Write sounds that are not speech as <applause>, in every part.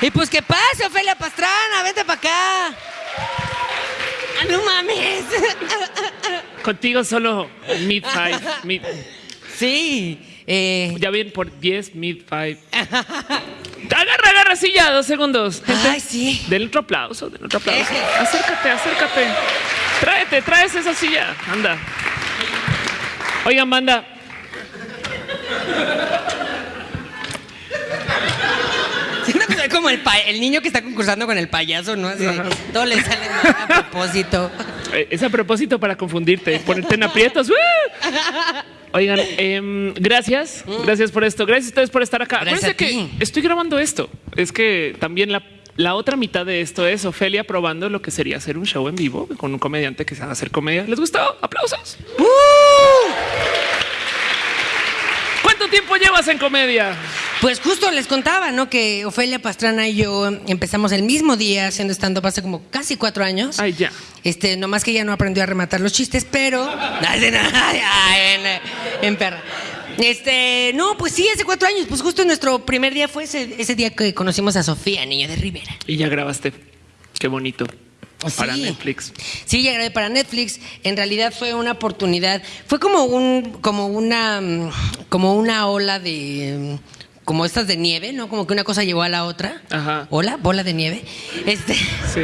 Y pues que pase, Ofelia Pastrana, vente para acá. Ah, no mames. Contigo solo mid five. Mid, Sí. eh, ya bien por 10 mid five. Agarra, agarra, sí, ya, dos segundos. Gente, Ay, sí. Denle otro aplauso, denle otro aplauso. Eje. Acércate, acércate. Tráete, traes esa silla. Anda. Oigan, banda. Siento que soy como el, niño que está concursando con el payaso, ¿no? Así todo le sale mal a propósito. Eh, Es a propósito para confundirte, ponerte en aprietos. ¡Uh! Oigan, em, gracias, gracias por esto. Gracias a ustedes por estar acá. Mm. Gracias Acuérdense a que estoy grabando esto. Es que también la, la otra mitad de esto es Ofelia probando lo que sería hacer un show en vivo con un comediante que sabe hacer comedia. ¿Les gustó? Aplausos. ¡Uh! ¿Cuánto tiempo llevas en comedia? Pues justo les contaba, ¿no? Que Ofelia Pastrana y yo empezamos el mismo día haciendo stand-up hace como casi cuatro años. Ay, ya. Este, nomás que ella no aprendió a rematar los chistes, pero. <laughs> En, en perra. Este, no, pues sí, hace cuatro años. Pues justo nuestro primer día fue ese, ese día que conocimos a Sofía, niño de Rivera. Y ya grabaste. Qué bonito. Para Sí. Netflix. Sí, ya grabé para Netflix. En realidad fue una oportunidad. Fue como un, como una, mm, como una ola de, como estas de nieve, ¿no? Como que una cosa llevó a la otra. Ajá. Ola, bola de nieve. Este, Sí.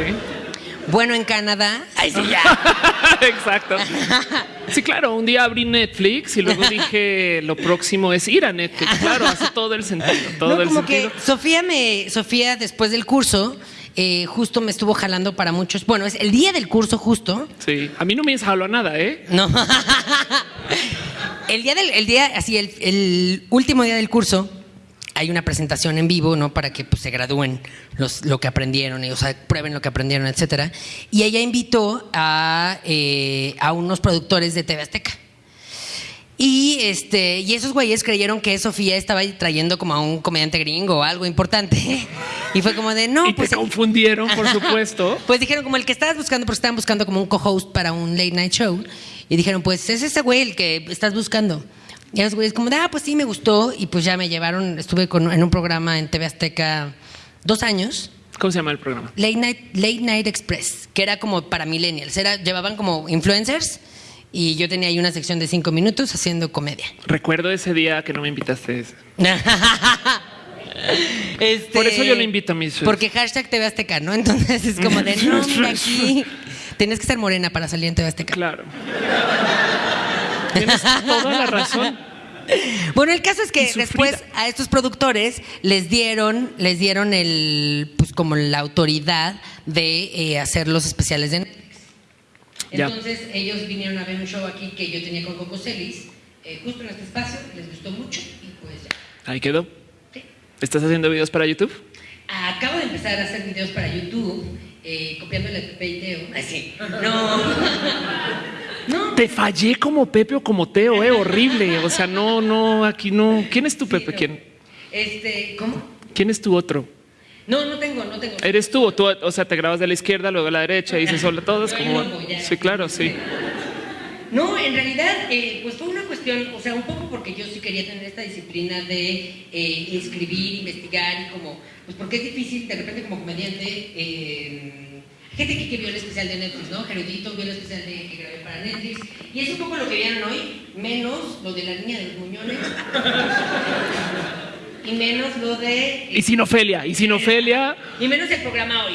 bueno, en Canadá. Ay, sí, ya. <laughs> Exacto. <laughs> Sí, claro, un día abrí Netflix y luego <laughs> dije lo próximo es ir a Netflix. Claro, hace todo el sentido. Todo No, el como sentido. que Sofía me, Sofía después del curso, eh, justo me estuvo jalando para muchos. Bueno, es el día del curso justo. Sí, a mí no me jaló a nada, ¿eh? No. el día del, el día, así, el, el último día del curso, hay una presentación en vivo, ¿no? Para que pues, se gradúen los, lo que aprendieron, y, o sea, prueben lo que aprendieron, etcétera. Y ella invitó a, eh, a unos productores de TV Azteca. Y este, y esos güeyes creyeron que Sofía estaba trayendo como a un comediante gringo o algo importante. <laughs> Y fue como de no, y pues. te confundieron, por supuesto. Pues dijeron como el que estabas buscando, porque estaban buscando como un co-host para un late night show. Y dijeron, pues es ese güey el que estás buscando. Y los güeyes como, de, ah, pues sí, me gustó. Y pues ya me llevaron, estuve con- en un programa en TV Azteca dos años. ¿Cómo se llama el programa? Late Night, Late Night Express, que era como para millennials. Era, llevaban como influencers y yo tenía ahí una sección de cinco minutos haciendo comedia. Recuerdo ese día que no me invitaste. <laughs> Este, Por eso yo le invito a mis- Porque hashtag TV Azteca, ¿no? Entonces es como de, no, <laughs> mira aquí. Tienes que ser morena para salir en TV Azteca. Claro. Tienes toda la razón. Bueno, el caso es que después a estos productores les dieron, les dieron el, pues como la autoridad de eh, hacer los especiales de Netflix. Ya. Entonces ellos vinieron a ver un show aquí que yo tenía con Coco Celis, eh, justo en este espacio, les gustó mucho y pues ya. Ahí quedó. Sí. ¿Estás haciendo videos para YouTube? Acabo de empezar a hacer videos para YouTube, eh, copiándole a Pepe y Teo. Ay, sí. No. <laughs> no. Te fallé como Pepe o como Teo, eh, horrible. O sea, no, no, aquí no. ¿Quién es tu Pepe? ¿Quién, Este, ¿cómo? quién es tu otro? No, no tengo, no tengo. ¿Eres tú o tú? O sea, te grabas de la izquierda, luego de la derecha y dices hola a todos. Como... Sí, claro, sí. No, en realidad, eh, pues fue una cuestión, o sea, un poco porque yo sí quería tener esta disciplina de eh, escribir, investigar y como, pues porque es difícil de repente como comediante. eh, gente que, que vio el especial de Netflix, ¿no? Gerudito vio el especial de, que grabé para Netflix. Y es un poco lo que vieron hoy, menos lo de la niña de los muñones. y menos lo de. Y sin Ofelia, y sin Ofelia. Y menos el programa hoy.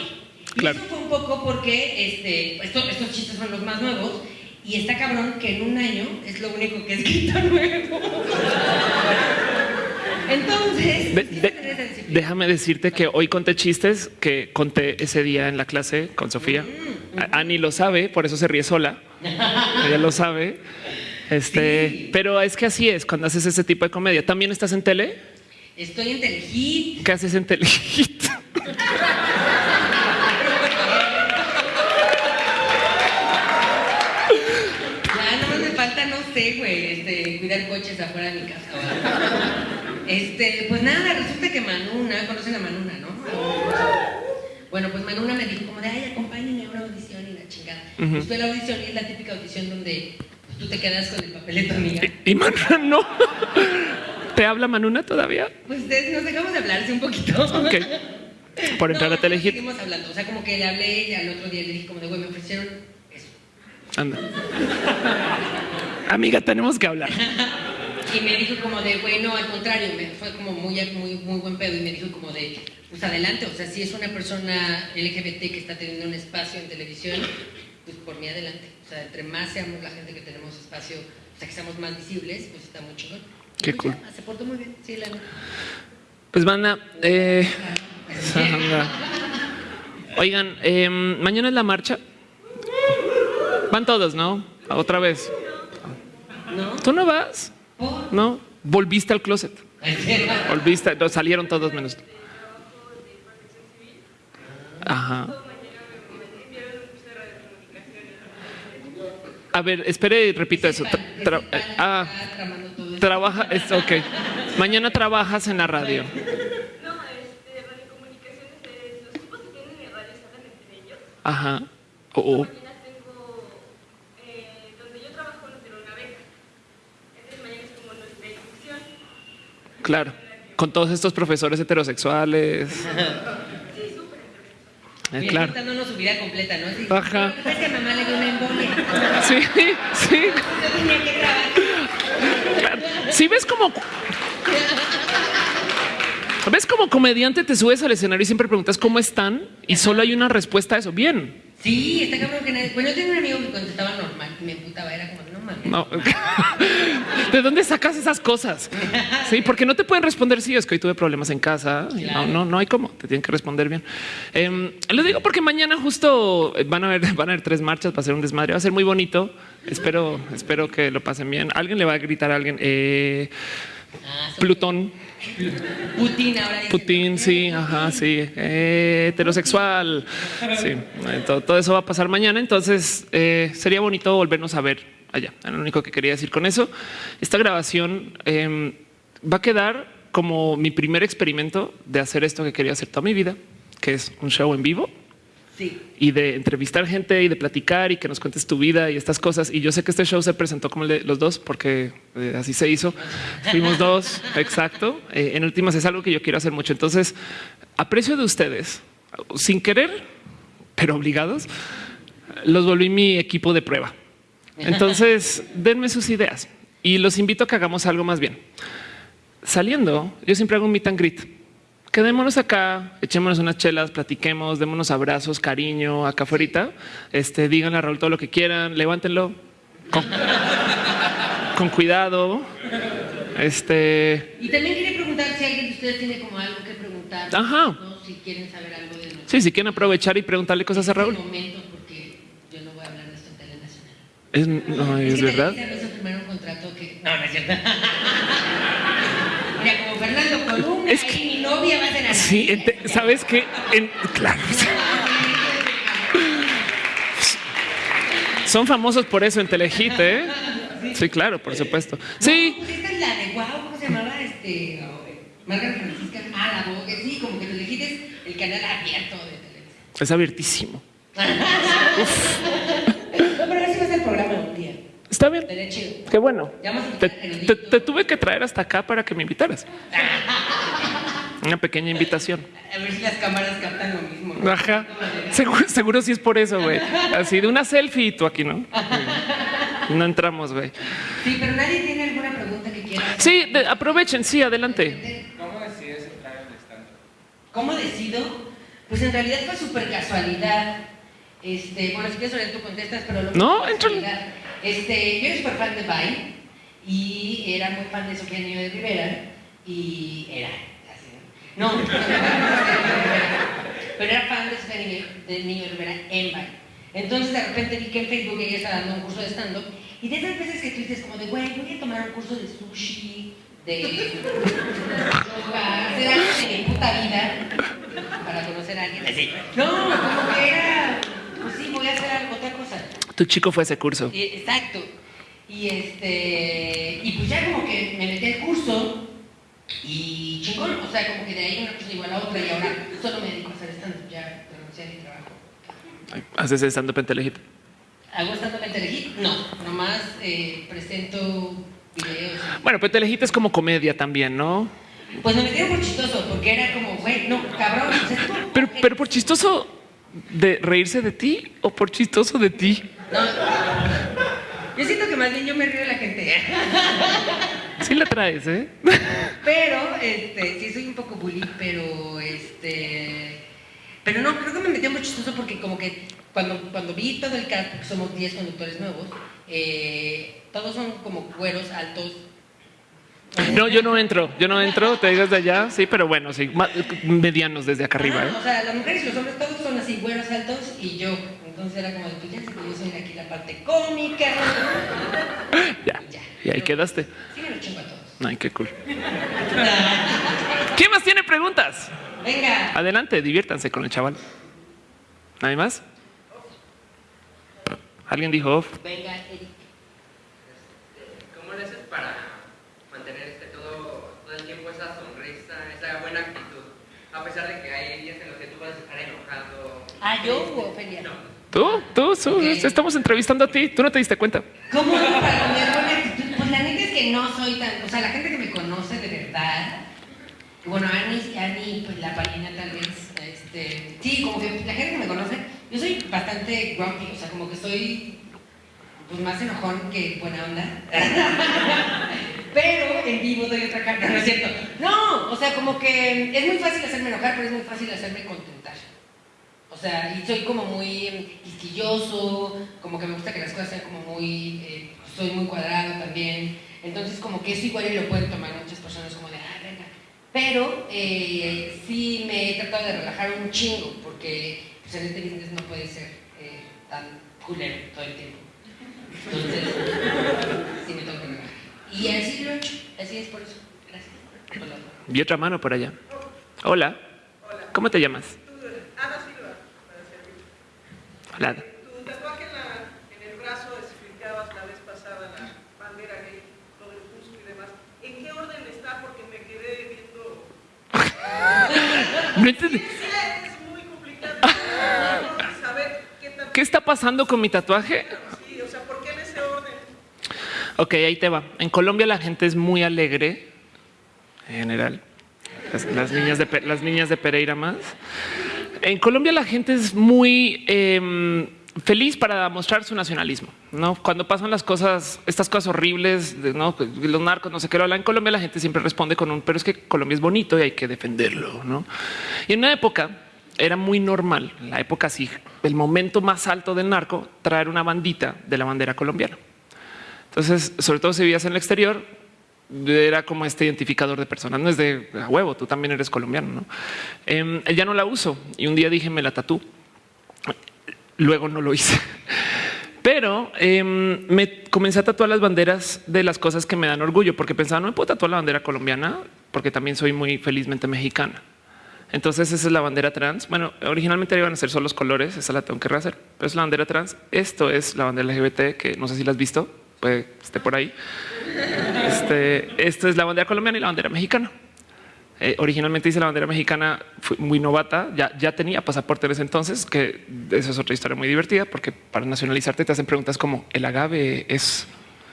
Y Claro. eso fue un poco porque este, esto- estos chistes son los más nuevos. Y está cabrón que en un año es lo único que he escrito <laughs> nuevo. Entonces, De- de- déjame decirte que hoy conté chistes que conté ese día en la clase con Sofía. A- Ani lo sabe, por eso se ríe sola. <laughs> Ella lo sabe. Este, pero es que así es cuando haces ese tipo de comedia. ¿También estás en tele? Estoy en Telehit. ¿Qué haces en Telehit? Ya no me falta, no sé, güey, este, cuidar coches afuera de mi casa. Este, pues nada, resulta que Manuna, conocen a Manuna, ¿no? Bueno, pues Manuna me dijo como de, ay, acompáñenme a una audición y la chingada. Pues fue la audición y es la típica audición donde pues, tú te quedas con el papel de tu amiga. Y Manuna <laughs> no. ¿Te habla Manuna todavía? Pues de- nos dejamos de hablar sí, un poquito. Ok. por entrar No, a Telehit. Seguimos hablando. O sea, como que le hablé y al otro día le dije como de, güey, me ofrecieron eso. Anda. Amiga, tenemos que hablar. <laughs> Y me dijo como de, güey, no, al contrario, me fue como muy, muy, muy buen pedo y me dijo como de, pues adelante, o sea, si es una persona LGBT que está teniendo un espacio en televisión, pues por mí adelante. O sea, entre más seamos la gente que tenemos espacio, o sea, que seamos más visibles, pues está muy chingón. Qué pues cool. ya, se portó muy bien, sí, la neta. Pues banda, eh, <laughs> oigan, eh, mañana es la marcha. Van todos, ¿no? Otra vez. ¿No? ¿Tú no vas? No. Volviste al closet. Volviste, no, salieron todos menos. Ajá. A ver, espere y repito eso. Tra- tra- ah, trabaja, es ok. Mañana trabajas en la radio. No, este, radiocomunicaciones es los tipos que tienen en radio hablan entre ellos. Ajá. Oh, oh. Mañana tengo, eh, donde yo trabajo nos dieron una beca. Entonces mañana es como nuestra inducción. Claro. Con todos estos profesores heterosexuales. <laughs> Eh, claro. vida completa, ¿no? Así, Ajá. Es que mamá le dio una embolia. <laughs> Sí, sí. Yo tenía que trabajar. Si ves como. ¿Ves como comediante te subes al escenario y siempre preguntas cómo están? Y solo hay una respuesta a eso. Bien. Sí, está cabrón que nadie. Bueno, yo tenía un amigo que contestaba normal y me emputaba, era como, no mames. No. <laughs> ¿De dónde sacas esas cosas? Sí, porque no te pueden responder. Sí, es que hoy tuve problemas en casa. No, no, no hay cómo. Te tienen que responder bien. Eh, lo digo porque mañana justo van a haber, <laughs> van a haber tres marchas. Va a ser un desmadre. Va a ser muy bonito. Espero, espero que lo pasen bien. Alguien le va a gritar a alguien. Eh, Ah, Plutón. Putin ahora dice. Putin, sí, ajá, sí, eh, heterosexual, sí, eh, todo, todo eso va a pasar mañana, entonces eh, sería bonito volvernos a ver allá. Era lo único que quería decir con eso. Esta grabación eh, va a quedar como mi primer experimento de hacer esto que quería hacer toda mi vida, que es un show en vivo Sí. y de entrevistar gente y de platicar y que nos cuentes tu vida y estas cosas. Y yo sé que este show se presentó como el de los dos porque eh, así se hizo. Fuimos dos, <laughs> exacto. Eh, en últimas es algo que yo quiero hacer mucho. Entonces, aprecio de ustedes, sin querer, pero obligados, los volví mi equipo de prueba. Entonces, <laughs> denme sus ideas y los invito a que hagamos algo más bien. Saliendo, yo siempre hago un meet and greet. Quedémonos acá, echémonos unas chelas, platiquemos, démonos abrazos, cariño, acá afuera. Este, díganle a Raúl todo lo que quieran, levántenlo con, con cuidado. Este, Y también quería preguntar si alguien de ustedes tiene como algo que preguntar. Ajá. ¿no? Si quieren saber algo de nosotros. sí, si quieren aprovechar y preguntarle cosas a Raúl. Este momento, porque yo no voy a hablar de esto en tele nacional. Es, no, es que verdad. Un contrato que. No, no es cierto. <laughs> Mira, como Fernando Columna Es que- novia va a ser Ana. Sí, ente- sabes que, claro. Son famosos por eso en Telehit, ¿eh? Sí, claro, por supuesto. Sí, pues esta es la de wow, ¿cómo se llamaba? Este. Margarita Francisca. La voz, que sí, como que te elegiste el canal abierto de televisión. es abiertísimo. <laughs> No, pero así va a ser el programa un día. Está bien. Qué bueno. Te, te- te tuve que traer hasta acá para que me invitaras. <laughs> Una pequeña invitación. A ver si las cámaras captan lo mismo. ¿no? Ajá. Seguro, seguro sí es por eso, güey. Así de una selfie y tú aquí, ¿no? No entramos, güey. Sí, pero nadie tiene alguna pregunta que quiera. hacer. Sí, de- aprovechen, sí, adelante. ¿Cómo decido? Pues en realidad fue súper casualidad. Este, bueno, si quieres tú contestas, pero lo que No, casualidad. Este, yo era súper fan de Vine y era muy fan de Sofía Niño de Rivera y era ¿no? No, no, pero era fan de Sofía Niño de, Niño Rivera en Vine. Entonces de repente vi que en Facebook ella estaba dando un curso de stand-up y de esas veces que tú dices como de, güey, voy a tomar un curso de sushi, de yoga, hacer algo de mi puta vida para conocer a alguien así. No, como que era, pues sí, voy a hacer algo, otra cosa. Tu chico fue a ese curso. Eh, Exacto. Y este, y pues ya como que me metí al curso y chingón, o sea, como que de ahí una cosa igual a otra y ahora solo me dedico a hacer stand-up, ya renuncié a mi trabajo. Haces stand-up en Telehit. ¿Hago stand-up en Telehit? No, nomás eh, presento videos. Bueno, pero Telehit es como comedia también, ¿no? Pues me metieron por chistoso, porque era como, güey, no, cabrón, o sea, tú- Pero por chistoso de reírse de ti o por chistoso de ti. No. Yo siento que más bien yo me río de la gente. <laughs> Sí la traes, ¿eh? <laughs> Pero, este, sí soy un poco bully, pero este. Pero no, creo que me metió muy chistoso porque como que cuando, cuando vi todo el cast, porque somos 10 conductores nuevos, eh, todos son como güeros altos. No, yo no entro, yo no entro, te digas de allá, sí, pero bueno, sí, medianos desde acá arriba, ¿eh? O sea, las mujeres y los hombres todos son así, güeros altos y yo. Entonces era como de, pues ya sé que yo soy aquí la parte cómica. <laughs> Ya, Ya. y ahí quedaste. Sí lo chingo a todos. Ay, qué cool. <laughs> ¿Quién más tiene preguntas? Venga. Adelante, diviértanse con el chaval. ¿Nadie más? ¿Alguien dijo off? Venga, Eric. ¿Cómo le haces para mantener este todo, todo el tiempo esa sonrisa, esa buena actitud? A pesar de que hay días en los que tú puedes estar enojado. Ah, yo o Ofelia. No. ¿Tú? ¿Tú? Su- Ok. Estamos entrevistando a ti. ¿Tú no te diste cuenta? ¿Cómo para tener buena actitud? Pues la neta es que no soy tan. O sea, la gente que me conoce de verdad. Bueno, Ani, Ani pues la palina tal vez. Este, sí, como que la gente que me conoce, yo soy bastante grumpy, o sea, como que soy pues más enojón que buena onda. <laughs> pero en vivo doy otra carta, <laughs> no es cierto. No, o sea, como que es muy fácil hacerme enojar, pero es muy fácil hacerme contentar. O sea, y soy como muy quisquilloso, como que me gusta que las cosas sean como muy, eh, soy muy cuadrado también. Entonces como que eso igual y lo pueden tomar muchas personas como de, ah, venga. Pero eh, sí me he tratado de relajar un chingo, porque pues, en este business no puede ser eh, tan culero todo el tiempo. Entonces, sí me tengo que relajar. Y así lo he hecho, así es por eso. Gracias. Hola. Vi otra mano por allá. Hola. ¿Cómo te llamas? Ana Silva, para servir. Hola. Tu tatuaje en, la- en el brazo explicabas la vez pasada la bandera gay, lo del busto y demás. ¿En qué orden está? Porque me quedé viendo. No entendí. Sí, es muy complicado saber qué tan. ¿Qué está pasando con mi tatuaje? Sí, o sea, ¿por qué en ese orden? Ok, ahí te va. En Colombia la gente es muy alegre, en general. Las, las niñas, de, las niñas de Pereira más. En Colombia la gente es muy em, feliz para mostrar su nacionalismo. ¿no? Cuando pasan las cosas, estas cosas horribles, ¿no? los narcos, no sé qué, lo hablan en Colombia, la gente siempre responde con un, pero es que Colombia es bonito y hay que defenderlo. ¿no? Y en una época era muy normal, en la época así, el momento más alto del narco, traer una bandita de la bandera colombiana. Entonces, sobre todo si vivías en el exterior, era como este identificador de personas. No es de a huevo, tú también eres colombiano. ¿no? Em, ya no la uso y un día dije me la tatú. Luego no lo hice. Pero em, me comencé a tatuar las banderas de las cosas que me dan orgullo, porque pensaba no me puedo tatuar la bandera colombiana, porque también soy muy felizmente mexicana. Entonces esa es la bandera trans. Bueno, originalmente iban a ser solo los colores, esa la tengo que rehacer, pero es la bandera trans. Esto es la bandera LGBT, que no sé si la has visto, puede esté por ahí. Este, esto es la bandera colombiana y la bandera mexicana. Eh, originalmente hice la bandera mexicana, muy novata, ya, ya tenía pasaporte en ese entonces, que eso es otra historia muy divertida, porque para nacionalizarte te hacen preguntas como el agave es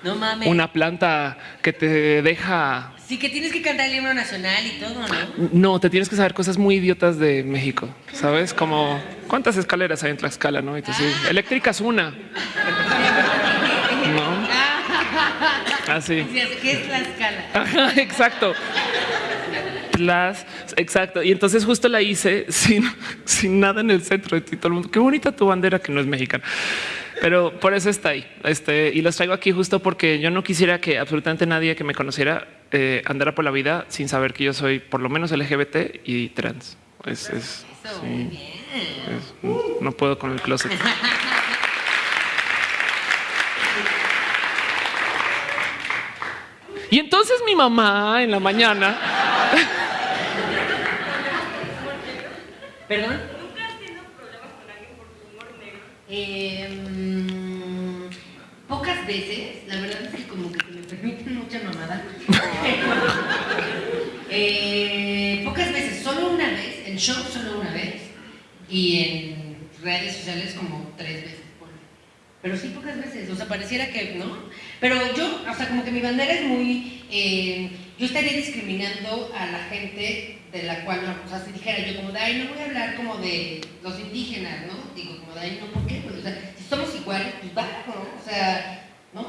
No mames. una planta que te deja Sí, que tienes que cantar el himno nacional y todo, ¿no? no, te tienes que saber cosas muy idiotas de México, ¿sabes? Como cuántas escaleras hay en Tlaxcala, ¿no? Y tú sí, eléctrica es una. No, <laughs> así. Decías, ¿Qué es la escala? Ajá, exacto. Tlas, exacto. Y entonces justo la hice sin, sin nada en el centro de ti, todo el mundo. Qué bonita tu bandera que no es mexicana. Pero por eso está ahí. Este, y los traigo aquí justo porque yo no quisiera que absolutamente nadie que me conociera eh, andara por la vida sin saber que yo soy por lo menos LGBT y trans. Es, es- sí, es- no puedo con el closet. <laughs> Y entonces mi mamá en la mañana <laughs> ¿Perdón? ¿Nunca has tenido problemas con alguien por tu humor negro? Eh, mm, pocas veces, la verdad es que como que me permiten mucha mamada. <laughs> Eh, pocas veces, solo una vez, en show solo una vez y en redes sociales como tres veces. Pero sí pocas veces, o sea, pareciera que no. Pero yo, o sea, como que mi bandera es muy... eh, yo estaría discriminando a la gente de la cual, no, o sea, si dijera yo como de, ay, no voy a hablar como de los indígenas, ¿no? Digo, como de, ay, no, ¿por qué? Pues, o sea, si somos iguales, pues va, ¿no? O sea, ¿no?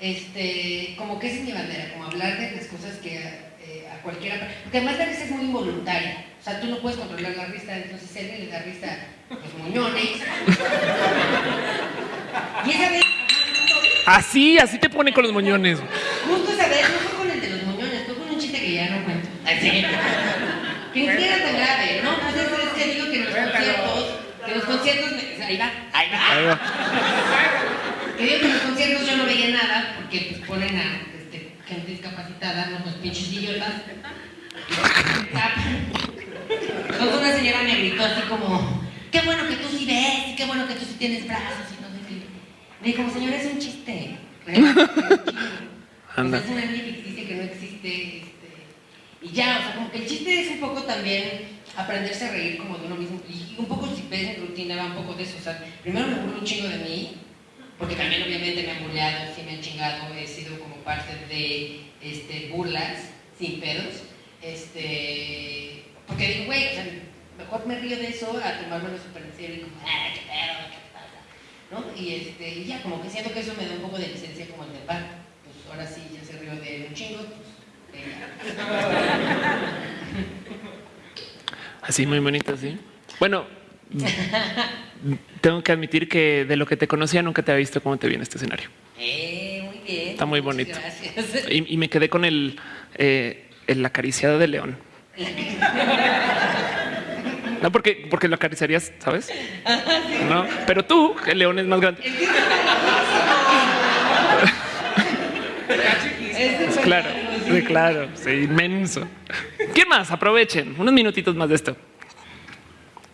Este, como que esa es mi bandera, como hablar de las cosas que eh, a cualquiera, porque además la risa es muy involuntaria, o sea, tú no puedes controlar la risa, entonces él le da risa a los moñones. <laughs> y esa vez, Así, así te pone con los moñones. Justo esa vez, no fue con el de los moñones, fue con un chiste que ya no cuento. Así. Que ni siquiera era tan grave, ¿no? Pues es, es que digo que en los conciertos, que en los conciertos, me- ahí va, ahí va. Ahí va. Que digo que en los conciertos yo no veía nada, porque pues ponen a este, gente discapacitada, no pues pinches idiotas. Entonces una señora me gritó así como, qué bueno que tú sí ves, y qué bueno que tú sí tienes brazos, y no sé qué. Me dijo, señora, es un chiste. <laughs> Anda. O sea, es una línea ficticia que no existe. Y ya, o sea, como que el chiste es un poco también aprenderse a reír como de uno mismo. Y un poco, si ves mi rutina, va un poco de eso. O sea, primero me burlo un chingo de mí, porque también obviamente me han burleado, sí me han chingado, he sido como parte de este, burlas sin pedos. Este, porque digo, güey, o sea, mejor me río de eso a tomármelo súper en serio y como, ah, qué pedo, qué pasa. ¿no? Y, este, y ya, como que siento que eso me da un poco de licencia como el de pa, pues ahora sí ya se rió de un chingo. Así, muy bonito, sí. Bueno, tengo que admitir que de lo que te conocía nunca te había visto cómo te vi en este escenario. Eh, muy bien. Está muy bonito. Gracias. Y, y me quedé con el, eh, el acariciado de león. No, porque, porque lo acariciarías, ¿sabes? No, pero tú, el león es más grande. <laughs> Es Claro, sí, claro, sí, inmenso. ¿Quién más? Aprovechen unos minutitos más de esto.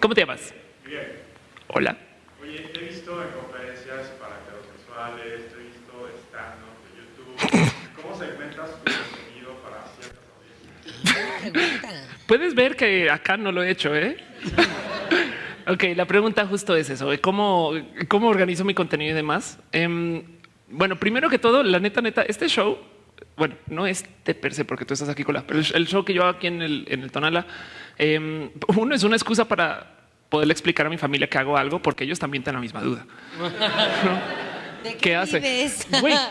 ¿Cómo te llamas? Bien. Hola. Oye, te he visto en conferencias para heterosexuales, te he visto stand-up de YouTube. ¿Cómo segmentas tu contenido para ciertas audiencias? Puedes ver que acá no lo he hecho, ¿eh? ok, la pregunta justo es eso. ¿cómo, cómo organizo mi contenido y demás? Em, bueno, primero que todo, la neta, neta, este show, bueno, no este per se porque tú estás aquí con la, pero el, show que yo hago aquí en el, en el Tonala, em, uno es una excusa para poderle explicar a mi familia que hago algo porque ellos también tienen la misma duda. <laughs> ¿no? ¿De ¿Qué hace? Güey, a-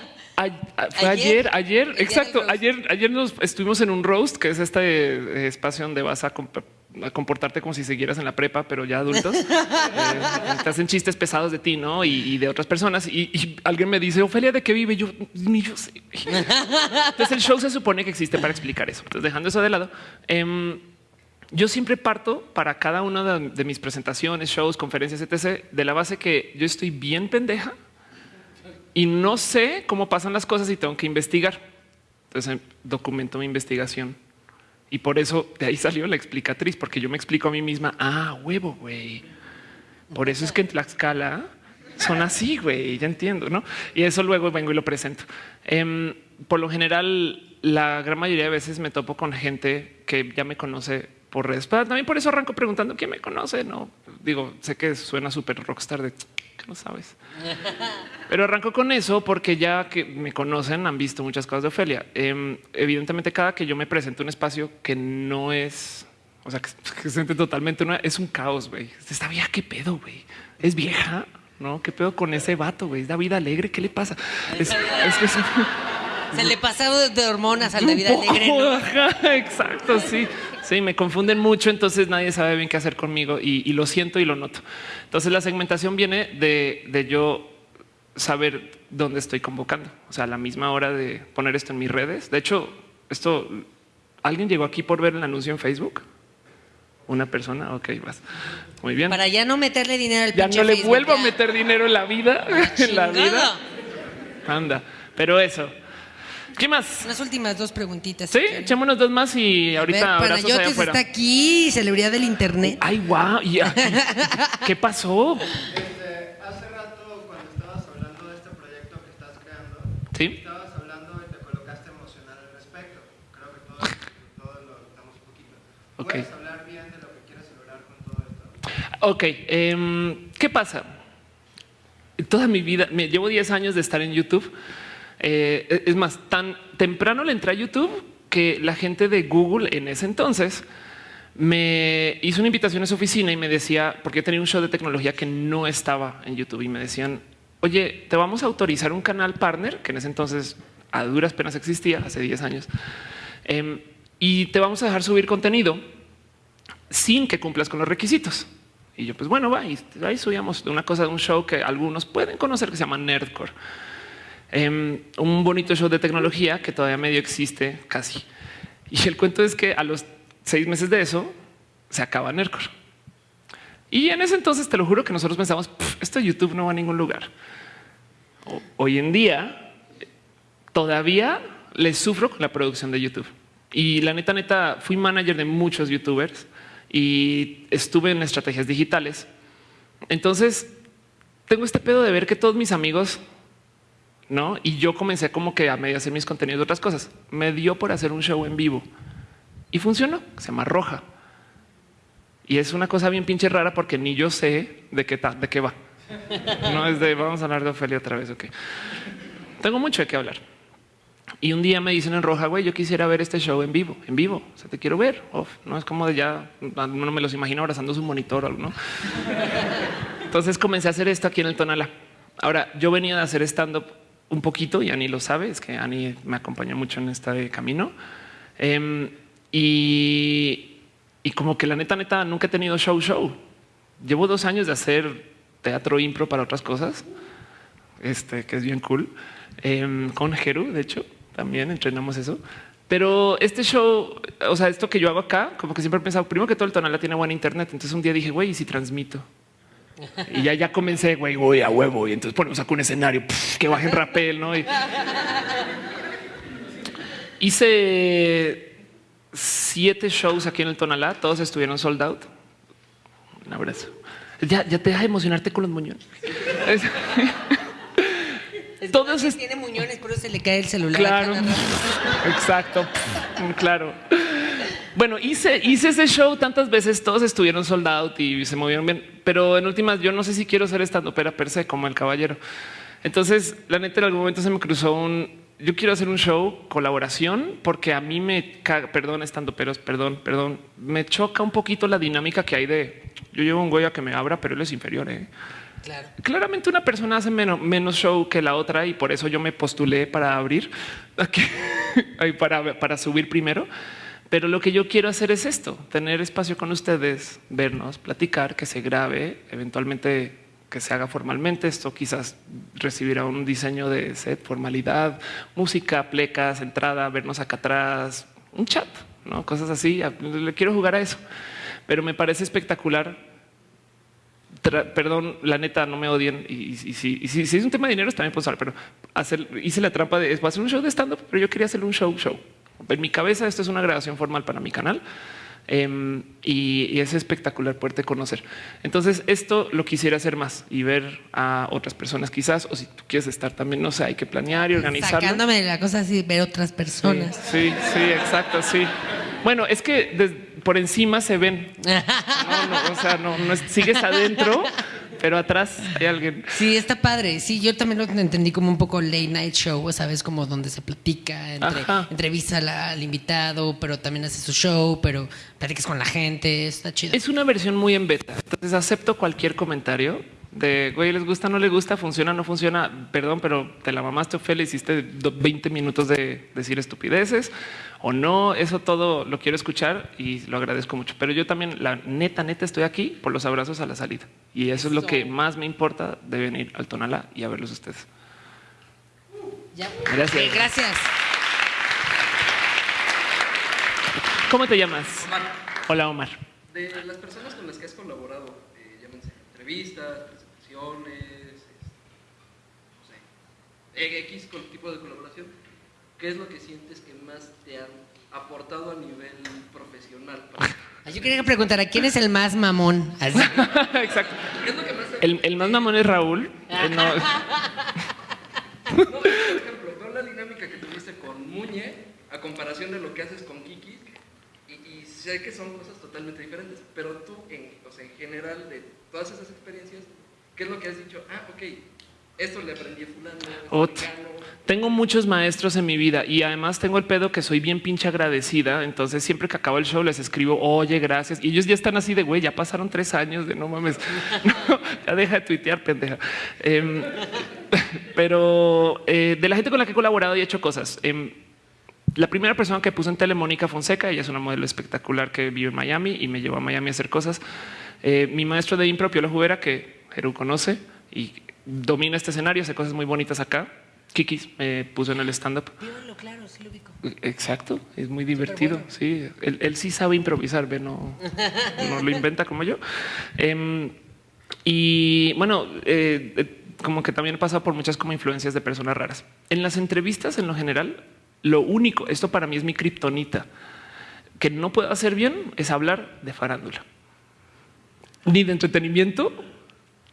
a- fue Ayer. ayer, ayer, exacto. Ayer, ayer nos estuvimos en un roast, que es este eh, espacio donde vas a, comp- a comportarte como si siguieras en la prepa, pero ya adultos. <laughs> Eh, te hacen chistes pesados de ti, ¿no? Y, de otras personas. Y, alguien me dice, Ofelia, ¿de qué vive? Yo ni yo sé. Entonces el show se supone que existe para explicar eso. Entonces dejando eso de lado. em, yo siempre parto para cada una de, mis presentaciones, shows, conferencias, etc., de la base que yo estoy bien pendeja y no sé cómo pasan las cosas y tengo que investigar. Entonces documento mi investigación. Y por eso de ahí salió la explicatriz, porque yo me explico a mí misma, ah, huevo, güey. Por eso es que en Tlaxcala son así, güey, ya entiendo, ¿no? Y eso luego vengo y lo presento. Em, por lo general, la gran mayoría de veces me topo con gente que ya me conoce por redes. También por eso arranco preguntando quién me conoce, ¿no? Digo, sé que suena súper rockstar de que no sabes. Pero arranco con eso porque ya que me conocen han visto muchas cosas de Ofelia. Em, evidentemente, cada que yo me presento un espacio que no es, o sea, que, que se siente totalmente una, es un caos, güey. Esta vieja, qué pedo, güey. Es vieja, no? ¿Qué pedo con ese vato, güey? Es David Alegre, ¿qué le pasa? Es, es que es Se le pasaba de hormonas al poco, alegre, ¿no? ajá, exacto, sí. Sí, me confunden mucho, entonces nadie sabe bien qué hacer conmigo y, y lo siento y lo noto. Entonces la segmentación viene de, de yo saber dónde estoy convocando. O sea, a la misma hora de poner esto en mis redes. De hecho, esto, ¿alguien llegó aquí por ver el anuncio en Facebook? Una persona, ok, vas. Muy bien. Para ya no meterle dinero al Ya no le Facebook, vuelvo a meter dinero en la vida, <laughs> en la vida. Anda, pero eso. ¿Qué más? Unas últimas dos preguntitas. Sí, si echémonos dos más y A ver, ahorita abrazos allá Panayotis está aquí, celebridad del internet. Ay, guau. y- ¿Qué pasó? Este, hace rato cuando estabas hablando de este proyecto que estás creando, Sí. estabas hablando y te colocaste emocional al respecto. Creo que todos, todos lo notamos un poquito. ¿Puedes hablar bien de lo que quieres lograr con todo esto? Ok, em, ¿qué pasa? Toda mi vida, me llevo 10 años de estar en YouTube. Eh, es más, tan temprano le entré a YouTube que la gente de Google en ese entonces me hizo una invitación a su oficina y me decía, porque tenía un show de tecnología que no estaba en YouTube y me decían, oye, te vamos a autorizar un canal partner, que en ese entonces a duras penas existía, hace 10 años, em, y te vamos a dejar subir contenido sin que cumplas con los requisitos. Y yo, pues bueno, va, y ahí subíamos una cosa de un show que algunos pueden conocer que se llama Nerdcore. Em, un bonito show de tecnología que todavía medio existe casi. Y el cuento es que a los seis meses de eso se acaba Nerdcore. Y en ese entonces te lo juro que nosotros pensamos, "Pff, esto YouTube no va a ningún lugar. Hoy en día todavía les sufro la producción de YouTube. Y la neta, neta, fui manager de muchos youtubers y estuve en estrategias digitales. Entonces, tengo este pedo de ver que todos mis amigos, no, y yo comencé como que a medio hacer mis contenidos de otras cosas. Me dio por hacer un show en vivo y funcionó. Se llama Roja. Y es una cosa bien pinche rara porque ni yo sé de qué, de qué va. No es de vamos a hablar de Ofelia otra vez. Ok. Tengo mucho de qué hablar. Y un día me dicen en roja, güey, yo quisiera ver este show en vivo, en vivo. O sea, te quiero ver. Uf, no es como de ya, no me los imagino abrazando su monitor o algo, ¿no? Entonces comencé a hacer esto aquí en el Tonala. Ahora, yo venía de hacer stand-up un poquito y Ani lo sabe, es que Ani me acompañó mucho en este camino. Em, y, como que la neta, neta, nunca he tenido show, show. Llevo dos años de hacer teatro impro para otras cosas, este, que es bien cool. Em, con Jeru, de hecho, también entrenamos eso. Pero este show, o sea, esto que yo hago acá, como que siempre he pensado, primero que todo el Tonala tiene buena internet. Entonces un día dije, güey, ¿y si transmito? Y ya, ya comencé, güey, voy a huevo. Y entonces ponemos acá un escenario pf, que bajen rapel, ¿no? Y- Hice siete shows aquí en el Tonalá, todos estuvieron sold out. Un abrazo. Ya, ya te deja de emocionarte con los moñones. Es- Es Todos es- tiene muñones, pero se le cae el celular. Claro, exacto, Pff, claro. Bueno, hice, hice ese show tantas veces, todos estuvieron sold out y se movieron bien, pero en últimas yo no sé si quiero ser estando pera per se como el caballero. Entonces, la neta, en algún momento se me cruzó un, yo quiero hacer un show colaboración porque a mí me caga, perdón, estando peros, perdón, perdón, me choca un poquito la dinámica que hay de, yo llevo un güey a que me abra, pero él es inferior, ¿eh? Claro. Claramente una persona hace menos, menos show que la otra y por eso yo me postulé para abrir, <laughs> ay, para, para subir primero. Pero lo que yo quiero hacer es esto, tener espacio con ustedes, vernos, platicar, que se grabe, eventualmente que se haga formalmente. Esto quizás recibirá un diseño de set, formalidad, música, plecas, entrada, vernos acá atrás, un chat, ¿no? cosas así. Le quiero jugar a eso. Pero me parece espectacular Tra- perdón, la neta, no me odien. Y, si, y si- es un tema de dinero, está bien pensar, pero hice la trampa de hacer un show de stand-up, pero yo quería hacer un show, show. En mi cabeza, esto es una grabación formal para mi canal. em, y, y es espectacular poderte conocer. Entonces, esto lo quisiera hacer más y ver a otras personas, quizás, o si tú quieres estar también, no sé, hay que planear y organizarlo. Sacándome de la cosa así, ver otras personas. Sí, sí, exacto, sí. Bueno, es que por encima se ven. <laughs> No, no, o sea, no, no es- sigues adentro, pero atrás hay alguien. Sí, está padre. Sí, yo también lo entendí como un poco late night show, ¿sabes? Como donde se platica, entre, entrevista al invitado, pero también hace su show, pero platicas con la gente, está chido. Es una versión muy en beta. Entonces acepto cualquier comentario de güey, les gusta, no le gusta, funciona, no funciona. Perdón, pero te la mamaste, Ophelia, hiciste do- 20 minutos de decir estupideces o no. Eso todo lo quiero escuchar y lo agradezco mucho. Pero yo también, la neta, neta, estoy aquí por los abrazos a la salida. Y eso es lo que más me importa de venir al Tonala y a verlos ustedes. Ya. Gracias. Gracias. ¿Cómo te llamas? Omar, Hola, Omar. de las personas con las que has colaborado, eh, llámense entrevistas, presentaciones, este, no sé, X tipo de colaboración, ¿qué es lo que sientes que más te han aportado a nivel profesional? Ah, <laughs> Yo quería preguntar, ¿a quién es el más mamón? Así. <laughs> Exacto. ¿Qué es lo que más te El, el más mamón es Raúl. Eh, no. <laughs> No, por ejemplo, veo la dinámica que tuviste con Muñe a comparación de lo que haces con Kiki y, y sé que son cosas totalmente diferentes, pero tú, en, o sea, en general, de todas esas experiencias, ¿qué es lo que has dicho? Ah, ok, esto le aprendí a fulano, Ot. Tengo muchos maestros en mi vida y además tengo el pedo que soy bien pinche agradecida. Entonces siempre que acabo el show les escribo, oye, gracias. Y ellos ya están así de, güey, ya pasaron tres años de no mames. <laughs> No, ya deja de tuitear, pendeja. Em, <laughs> pero eh, de la gente con la que he colaborado y he hecho cosas. em, la primera persona que puse en tele, Mónica Fonseca, ella es una modelo espectacular que vive en Miami y me llevó a Miami a hacer cosas. Eh, mi maestro de impro, Piola Jubera, que Jeru conoce y domina este escenario, hace cosas muy bonitas acá. Kikis me puso en el stand-up. Claro, sí lo ubico. Exacto, es muy divertido. Sí, él, él sí sabe improvisar, ve, no, no lo inventa como yo. Em, y bueno, eh, eh, como que también he pasado por muchas como influencias de personas raras. En las entrevistas, en lo general, lo único, esto para mí es mi kriptonita, que no puedo hacer bien es hablar de farándula, ni de entretenimiento,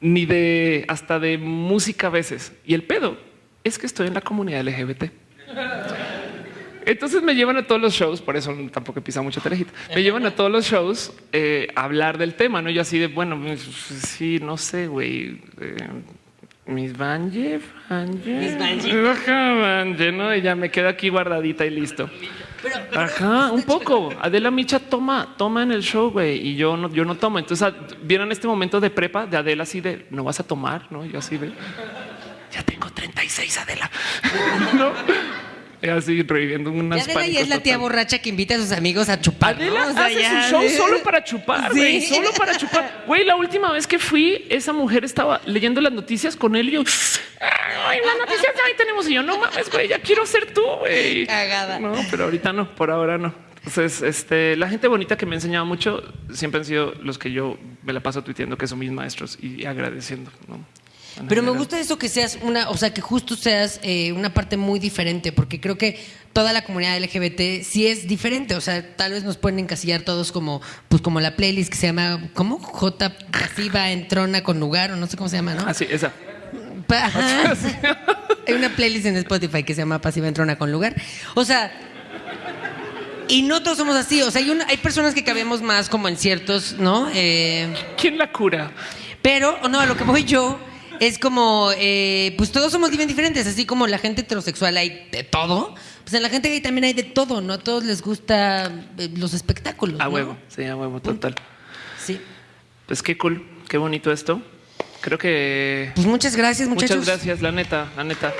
ni de hasta de música a veces. Y el pedo es que estoy en la comunidad LGBT. Entonces me llevan a todos los shows, por eso tampoco he pisado mucho telejita. Me llevan a todos los shows eh, a hablar del tema, no? Yo así de bueno, pues, sí, no sé, güey. eh, mis Banje, Banje, Mis Banje. Ajá, Banje, ¿no? Y ya me quedo aquí guardadita y listo. Ajá, un poco. Adela Micha toma, toma en el show, güey, y yo no, yo no tomo. Entonces ah, vieron este momento de prepa de Adela así de no vas a tomar, no? Yo así de ya tengo 36, Adela. <laughs> no, Y así reviviendo unas Ya Adela ya es la tía borracha que invita a sus amigos a chupar. ¿no? Adela O sea, hace ya- su show solo para chupar, Sí. güey, solo para chupar. Güey, la última vez que fui, esa mujer estaba leyendo las noticias con él y yo, ay, las noticias ahí tenemos. Y yo, no mames, güey, ya quiero ser tú, güey. Cagada. No, pero ahorita no, por ahora no. Entonces, este, la gente bonita que me ha enseñado mucho siempre han sido los que yo me la paso tuiteando que son mis maestros y agradeciendo. ¿no? Pero me gusta eso que seas una, o sea, que justo seas eh, una parte muy diferente, porque creo que toda la comunidad LGBT sí es diferente. O sea, tal vez nos pueden encasillar todos como, pues como la playlist que se llama, ¿cómo? J pasiva entrona con lugar, o no sé cómo se llama, ¿no? Ah, sí, esa. Ajá. Hay una playlist en Spotify que se llama Pasiva Entrona con lugar. O sea, y no todos somos así. O sea, hay, una- hay personas que cabemos más como en ciertos, ¿no? Eh, ¿Quién la cura? pero, no, a lo que voy yo es como, eh, pues todos somos bien diferentes, así como la gente heterosexual hay de todo, pues en la gente gay también hay de todo, ¿no? A todos les gusta eh, los espectáculos. A ¿no? huevo, sí, a huevo, total. Sí. Pues qué cool, qué bonito esto. Creo que Pues muchas gracias, muchachos. muchas gracias, la neta, la neta.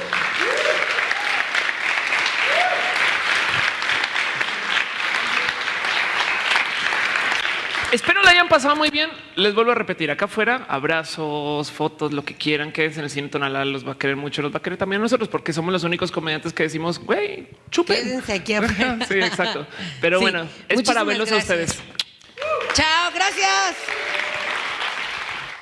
Espero la hayan pasado muy bien. Les vuelvo a repetir acá afuera, abrazos, fotos, lo que quieran. Quédense en el cine tonalal, los va a querer mucho, los va a querer también a nosotros, porque somos los únicos comediantes que decimos, güey, chupen. Quédense aquí afuera. <laughs> sí, exacto. Pero Sí, bueno, es para verlos gracias. a ustedes. Chao, gracias.